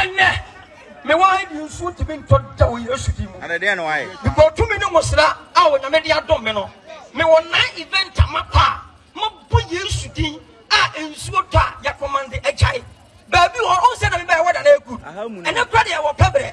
Ɛnnɛ, mewɔ ha yi nsu ntumi ntɔ da wɔ Yesu din mu. Ɛnna deɛ na wayɛ. Mebɔ tumi ne nwosra a Onyame de adom me no. Mewɔ nnan event a makɔ a, mabɔ Yesu din a nsuo tɔ a, yɛkɔmande agyae. Baabi wɔ hɔ, ɔhu sɛ na mebɛyɛ wɔ da na ɛyɛ good. Ɛnɛ kora deɛ ɛwɔ pɛbrɛ.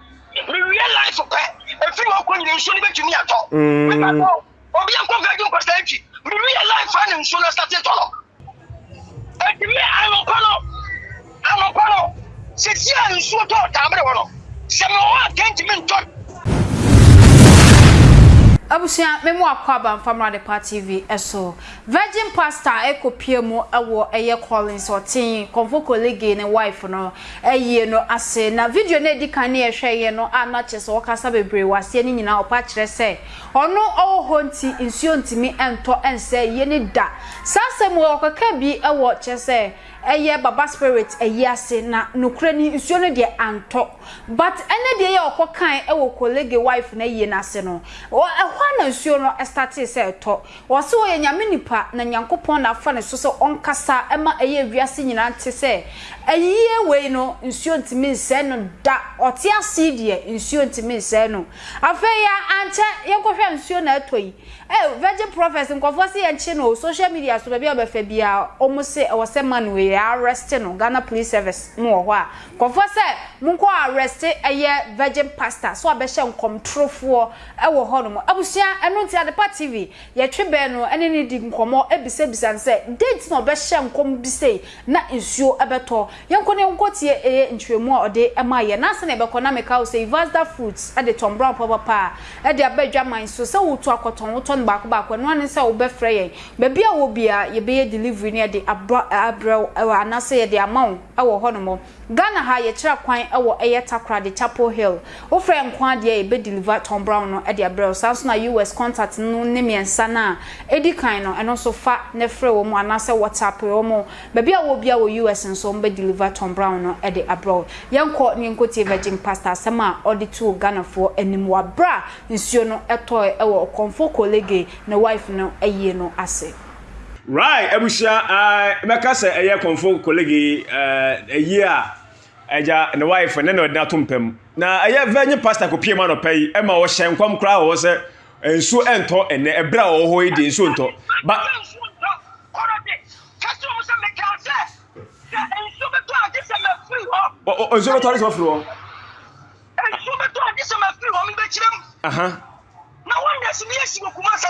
Me realize pɛ, efi hɔ kɔ nyina nsuo no bɛtumi atɔ. Me ba bɔ, obi ankɔ virgin kɔ saa akyi. Me realize saa na nsuo no asate tɔ no. Eti me anɔpa no, anɔpa no, sisi a nsuo tɔ taabere hɔ no, sɛ me wɔ hɔ a kɛnti me ntɔ. Abusua, me mo akɔ aba mfa mmra Adepa TV so. Virgin pastor ɛkɔ pia mu ɛwɔ ɛyɛ Collins ɔtee Konfoko Liggy ne wife no ayie no ase na video no a ɛdi kan no yɛhwɛ yɛ no a na kyerɛ sɛ ɔkasa bebree wɔ aseɛ no nyinaa ɔpa kyerɛ sɛ ɔno ɔwɔ hɔ nti nsuo ntumi ntɔ nsɛ ayie no da saa asɛm wei ɔkɔka bi ɛwɔ kyerɛ sɛ ɛyɛ baba spirit ayie ase na nokorɛ ni nsuo no deɛ antɔ but ɛnɛ deɛ yɛ ɔkɔ kan ɛwɔ Kolegy wife no ayie no ase no ɛhɔ a na nsuo no startee sɛ ɛtɔ Ɔse ɔyɛ Nyame nipa na Nyankopɔn na afa ne so sɛ ɔnkasa ma ɛyɛ wiase nyinaa nte sɛ ayiyie wei no nsuo ntumi nsɛe no da ɔte ase yi deɛ nsuo ntumi nsɛe no afei a ankyɛ yɛnkɔhwɛ a nsuo na atɔ yi ei virgin prophets nkorɔfoɔ se yɛnkye no o social media so baabi a wobɛfa biaa ɔmo se ɛwɔ sɛ man wei yɛ arrest no Ghana police service mo wɔ hɔ a nkorɔfoɔ sɛ monkɔ arrest ɛyɛ virgin pastor sɛ ɔbɛhyɛ nkɔmtorofoɔ wɔ hɔnom. Abusua, ɛno nti Adepa TV, yɛtwe bɛn no ne no di nkɔmmɔ, bisabisa no sɛ, dɛn nti na ɔbɛhyɛ nkɔm bi sei na nsuo bɛtɔ? Yɛnkɔ na yɛnkɔtie ɛyɛ nkyerɛmu a ɔde maa yɛn. Nansa na yɛbɛkɔ, na mekae wo sɛ Yvasda Fruits de tɔn brown papa pa ara de aba adwaman so. Sɛ woretu akɔtɔn, wotɔ no baako baako. Ɛno ara ne sɛ wobɛfrɛ yɛn. Baabi a wowɔ biara, yɛbɛyɛ delivery na yɛde aba abrɛ wo anaasɛ yɛde ama wo wɔ hɔnom. Ghana ha yɛkyerɛ kwan wɔ ɛyɛ Takoradi, Chapel Hill. Wo frɛ nko ara deɛ yɛbɛ deliver Tom Brown no de abrɛ wo. Saa nso na US contact no ne miɛnsa no a ɛdi kan no ɛno nso fa ne frɛ wɔn anaa sɛ WhatsApp wɔn. Baabi a wɔ biara wɔ US nso wɔbɛ deliver Tom Brown no de abrɛ wo. Yɛnkɔ na yɛnkɔ tie Virgin Pastor asɛm a ɔde too Ghanafoɔ anim wɔ aberɛ a nsuo no tɔɔɛ wɔ Okomfo Korlege ne wife no ayie no ase. Rai abusua eh, bɛka sɛ ɛyɛ kɔnfo kolege eh, ayie a agya ne wife ne na ɔde ato mpa mu na ɛyɛ vɛ nye pastor kopie mu anɔpa yi ɛma ɔhyɛ nkɔm koraa wɔ hɔ sɛ eh, nsuo ɛntɔ ɛnɛ ɛberɛ a ɔwɔ hɔ yi deɛ nsuo ntɔ ba nsuo bɛtɔ ade sɛ ɔfiri hɔ nsuo bɛtɔ ade sɛ mafiri hɔ mebɛkyerɛ mu na wɔnyɛ sɛ meyɛ si wɔ kuma sɛ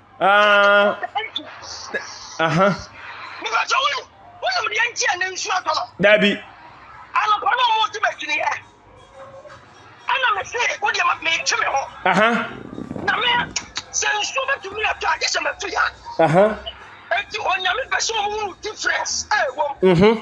Dabi. Anɔpa na ɔmo ɔtí bɛtiri yɛ. Ɛna mi se o deɛ mi ti mi hɔ. Na mi sɛ nsuo bɛ tumi ɛtɔ agye sɛ mɛ tu ya. Eti onyame pɛ sɛ ɔmo wuru difference ɛwɔ mu.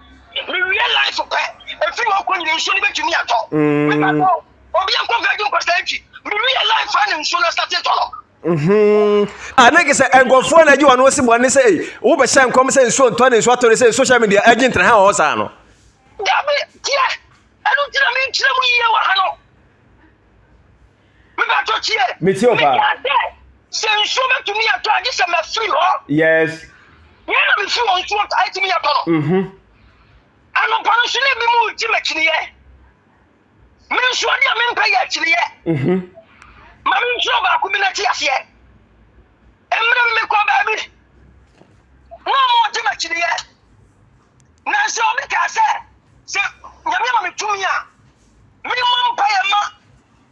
Me realize pɛ, efi hɔ kɔ nyina nsuo no bɛtumi atɔ. Me ba tɔ, obi ankɔ virgin nkɔsa akyi. Me realize faa na nsuo no asate tɔ no. Mhm. Ah, na ke sɛ nkurɔfoɔ na agye wɔn ho si bɔne sɛ ei wobɛhyɛ nkɔm sɛ nsuo ntɔ ne nsuo atɔ ne sɛ social media agye ntena ha wɔ hɔ saa no dabi tiɛ ɛno nti na menkyerɛ mu yie wɔ ha no Mepaatɔ tie. Metie o paa. Mekaa sɛ, sɛ nsuo bɛtumi atɔ agye sɛ mafiri hɔ. Yes. Yɛn na mefiri hɔ nsuo taa tumi atɔ no. Mhm. Anɔpa no nso na ebi mu gye m'akyiniyɛ. Me nso adeɛ a mempɛ yɛ akyiniyɛ. Mhm. Ma me ntwerɛ baako bi na te aseɛ. Mmerɛ bi mekɔ baabi na ɔmo gye m'akyiniyɛ. Nanso obi kaa sɛ, sɛ Nyame ama me tumi a, me mmɔ mpaeɛ ma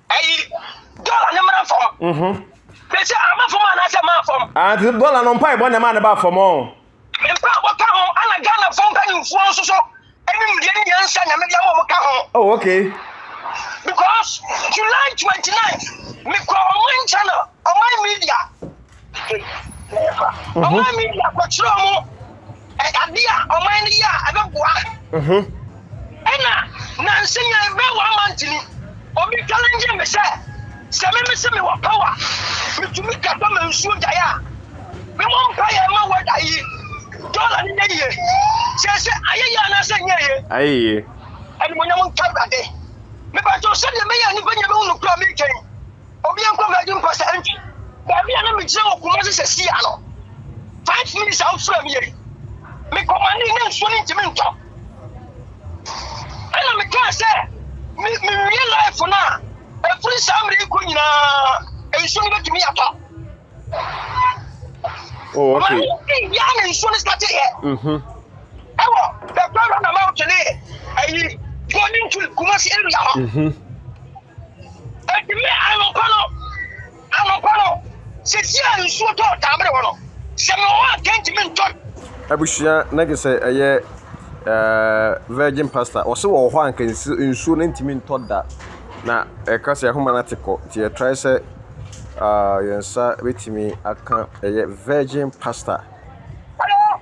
ɛyi dɔla ne mmara fam mhm. mese ama fam anaasɛ maa fam ante ah, dɔla no mpaebɔ na ɛma ne ba fam ɔ mpaebɔ ka ho ana ghanafoɔ mpanimfoɔ nso so animdeɛ ne nyansa nyame de ama ɔmo ka ho oh, okay because july 29 mekɔ ɔman channel ɔman media ɔman media kɔkyerɛ ɔmo ade a ɔman no yɛ a ɛbɛboa ɛna nanse nya ɛbɛ wɔ ama ntini obi challenge me sɛ sɛ me me se me wɔ power metumi kata ma nsuo gyae a me mo mpa yɛ ma wɔ da yi dɔla ne yɛ yie sɛ sɛ ayɛyɛ anaasɛ nyɛ yie ayɛyɛ ɛnumonyam nka awurade mepɛtɔ sɛdeɛ mɛyɛ nipa nyɛ bɛhu no kura me kyɛn Obiara nkɔ Virgin mpo sɛ ɛntwe. Baabi a na megyina wɔ Kumasi sɛ sia no, five minutes a wofrɛ me yi, mekɔmanee na nsuo no ntumi ntɔ. Ɛna mekaa sɛ me mewie life no a, ɛfiri saa mmerɛ yi kɔ nyinaa nsuo no bɛtumi atɔ. Oh, okay. Ɔmaame yɛ na nsuo no sate yɛ. Ɛwɔ the roundabout ne ɛyi Golden Tulip Kumasi area hɔ. Enti me anɔpa no, anɔpa no, sɛsi a nsuo tɔ Taabere hɔ no, sɛ mewɔ hɔ a nka ntumi ntɔ. Abusua na gye sɛ ɛyɛ ɛɛ virgin pasta. Ɔse wɔ hɔ a nka nsuo no ntumi ntɔ da. Na ɛka sɛ ahoma no ate kɔ. Nti yɛtrae sɛ ah, yɛn nsa bɛtumi aka ɛyɛ virgin pasta. Hello.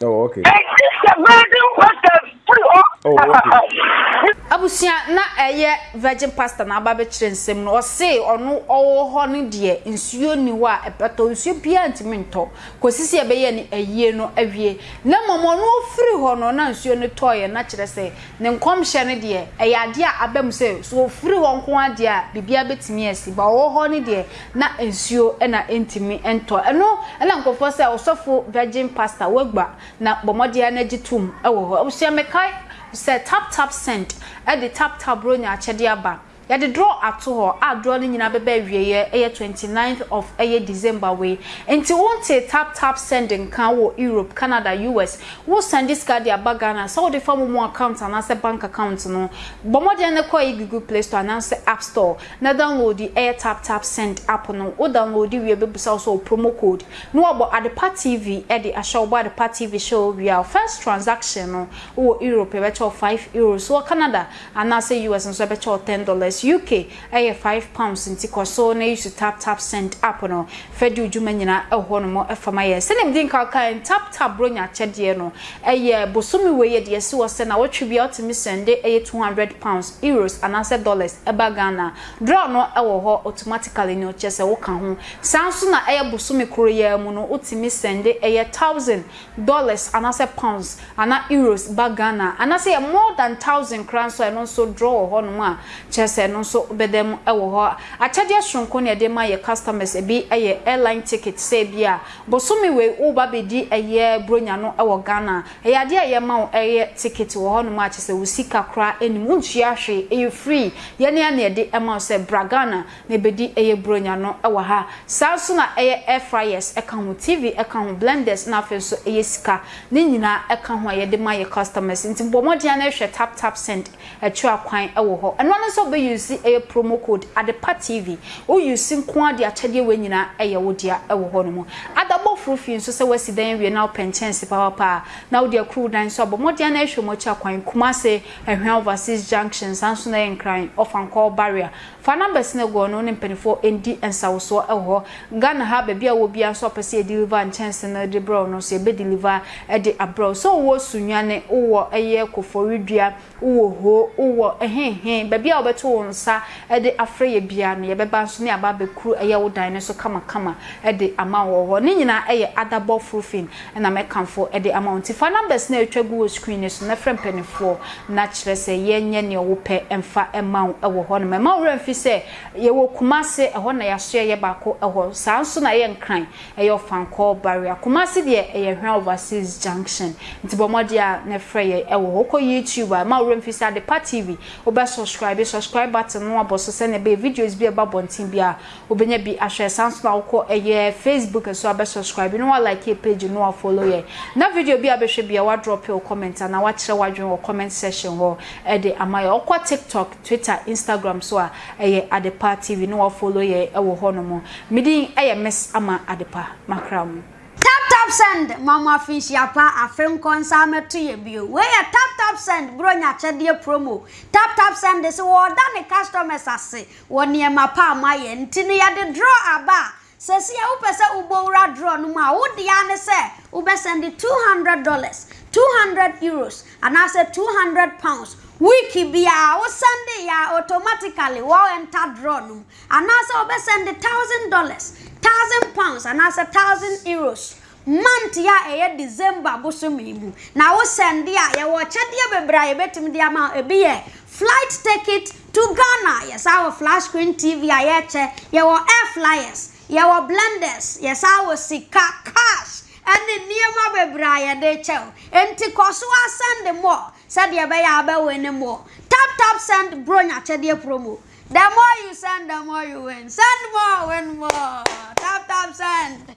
Oh, okay. Oh, okay. abusua na ɛyɛ virgin pastor na aba bɛkyerɛ nsɛm no ɔse ɔno ɔwɔ hɔ no deɛ nsuo ni hɔ a ɛbɛtɔ nsuo biara ntumi ntɔ kɔsi sɛ ɛbɛyɛ ne ayie no awie na mmom ɔno ɔfiri hɔ no na nsuo no tɔɔyɛ na kyerɛ sɛ ne nkɔmhyɛ no deɛ ɛyɛ adeɛ a aba mu sɛ so ɔfiri hɔ nko adeɛ a biribiara bɛtumi asi ba ɔwɔ hɔ no deɛ na nsuo na ɛntumi ntɔ ɛno na nkorɔfoɔ sɛ ɔsɔfo virgin pastor wagba na bɔ mmɔden ara na gye tom wɔ hɔ abusua mekae sɛ tap tap send de tap tap borɔ nya akyɛdeɛ aba yɛde draw ato hɔ a draw no nyinaa bɛba awieɛ ɛyɛ twenty ninth of ɛyɛ December wei nti wontee tap tap send nka wɔ Europe Canada US wo sɛnde sika de aba Ghana sɛ wode fa momo account anaasɛ bank account no bɔ mmɔden ne kɔ yi Google play store anaasɛ app store Na downloadi ɛyɛ tap tap send app no wo downloadi wie bɛbusa wo sɛ wo promo code na wabɔ Adepa TV de ahyɛ wobɔ Adepa TV hyɛ wo wie a wo first transaction no wo wɔ Europe yɛbɛkyɛ wo five Euros wo wɔ Canada anaasɛ US nso yɛbɛkyɛ wo ten dollars UK ɛyɛ five pounds nti kɔ so na use tap tap send app no fɛ di wo dwuma nyinaa ɛwɔ hɔ nom ɛfa ma yɛn sɛdeɛ medi nkan kaeɛ no tap tap bronya akyɛdeɛ no Ɛyɛ bosome wei yɛde asi hɔ sɛ nawɔtwe biara ɔtumi sɛnde ɛyɛ two hundred pounds, euros anaasɛ dollars ɛba Ghana a, draw no ɛwɔ hɔ automatically no kyerɛ sɛ woka ho. Saa nso na ɛyɛ bosome koro yi ara mu no wotumi sɛnde ɛyɛ thousand, dollars anaasɛ pounds anaa euros ba Ghana a, anaasɛ ɛyɛ more than thousand koraa nso a ɛno nso draw wɔ hɔ nom a kyerɛ sɛ ɛno nso wobɛda mu ɛwɔ hɔ. Akyɛdeɛ soronko na yɛde ma yɛ customers, ɛbi ɛyɛ airline ticket sɛ ɛbi a Bosome wei wo ba bɛdi ɛyɛ bronya no wɔ Ghana ɛyɛ adeɛ a yɛma wo ɛyɛ ticket wɔ hɔ nom a kyesɛ wo sika koraa ɛnim wo ntua hwee ɛyɛ free yɛne a na yɛde ɛma wo sɛ bra Ghana na ɛbɛdi ɛyɛ bronya no wɔ ha saa nso na ɛyɛ air fryers ɛka ho TV ɛka ho blenders na afei nso ɛyɛ sika ne nyinaa ɛka ho a yɛde ma yɛ customers nti bɔ mmɔden ara hwɛ tap tap send Ɛkyerɛ kwan wɔ hɔ. Ɛno ara ne sɛ wo bɛ use ɛyɛ promo code Adepa TV. Wo use nko ara de akyɛdeɛ wei nyinaa ɛyɛ wo dea ɛwɔ hɔ nom. Ada bɔ foro fie nso sɛ w'asi dan awie na wo pɛ nkyɛnse papapa a na wode akuru wo dan nso a bɔ mmɔden ara na ɛhwɛ mu akyɛ kwan Kumasi, Ɛhwea Overseas Junction, saa nso na ɛyɛ Nkran, Ɔfankɔɔ, Barrier, Fa number si na gu ɔno ne mpaninfoɔ ndi nsawosoɔ wɔ hɔ. Ghana ha baabi a wowɔ biara nso a wopɛ sɛ yɛ deliver nkyɛnse no de brɛ wo no nso yɛbɛ deliver de abrɛ wo. Sɛ wowɔ Sunyani, wowɔ ɛyɛ Koforidua, wowɔ Ho, wowɔ hehe, baabi a wobɛto wo nsa de afrɛ yɛ biara no yɛbɛba nso ne aba abɛkuru ɛyɛ wo dan no so kama kama de ama wo wɔ hɔ. Ne nyinaa yɛ Adabɔf Roofing na mɛkamfo de ama wo. Nti fa numbers no a atwa gu wɔ screen no so na frɛ mpaninfoɔ na kyerɛ sɛ yɛnyɛ neɛ wopɛ mfa ma wo wɔ hɔ nom. Mma wo werɛ mfi sɛ yɛwɔ Kumasi, ɛhɔ na yɛasoɛ yɛ baako hɔ. Saa nso na yɛ Nkran, ɛyɛ Ɔfankɔɔ barrier. Kumasi deɛ ɛyɛ Nhwera Overseas Junction. Nti bɔ mmɔden a na frɛ yɛn wɔ hɔ. Wokɔ YouTube a, mma wo werɛ mfi sɛ Adepa TV, wobɛ subscribe, subscribe button no abɔ so sɛdeɛ ɛbɛyɛ videos bi a ɛba abɔnten biara Wobɛnya bi ahwɛ saa nso na wokɔ ɛyɛ Facebook nso abɛ subscribe na wa like yɛ page na wa follow yɛ na video bi abɛhwɛ bia wa drop your comment ana wakyerɛ wadwen wɔ comment section hɔ ɛde ama yɛ ɔkɔ TikTok, Twitter, Instagram so a ɛyɛ Adepa TV na wa follow yɛ ɛwɔ hɔ nom. Medin ɛyɛ Miss Ama Adepa makra mu. Tap tap send ma mo afe nhyia pa afe nkɔ nsa mɛto yɛ bio wei yɛ tap tap send bro nya akyɛdeɛ promo tap tap send se wɔɔda ne customers ase Wɔ nneɛma pa a moayɛ nti no yɛde draw aba a, sɛsi a wopɛ sɛ wobɔ wura draw no mu a, wo dea ne sɛ wobɛ sɛnde two hundred dollars, two hundred euros anaasɛ two hundred pounds. Week biara wo sɛnde yɛ a automatically wo enter draw no mu. Anaasɛ wobɛ sɛnde thousand dollars, thousand pounds anaasɛ thousand euros month yi a ɛyɛ December bosome yi mu. Na wo send deɛ a, yɛwɔ akyɛdeɛ bebree a yɛbɛtumi de ama wo. Ebi yɛ flight ticket to Ghana, yɛsan wɔ flat screen TV a yɛkyɛ, yɛwɔ air flyers, yɛwɔ blenders, yɛsan wɔ sika, cash, ɛne nneɛma bebree a yɛde kyɛ wo. Enti kɔ so ara send more sɛdeɛ ɛbɛyɛ a wobɛ winne more. Tap tap send Brony akyɛdeɛ promo. The more you send, the more you win. Send more, win more. Tap tap send.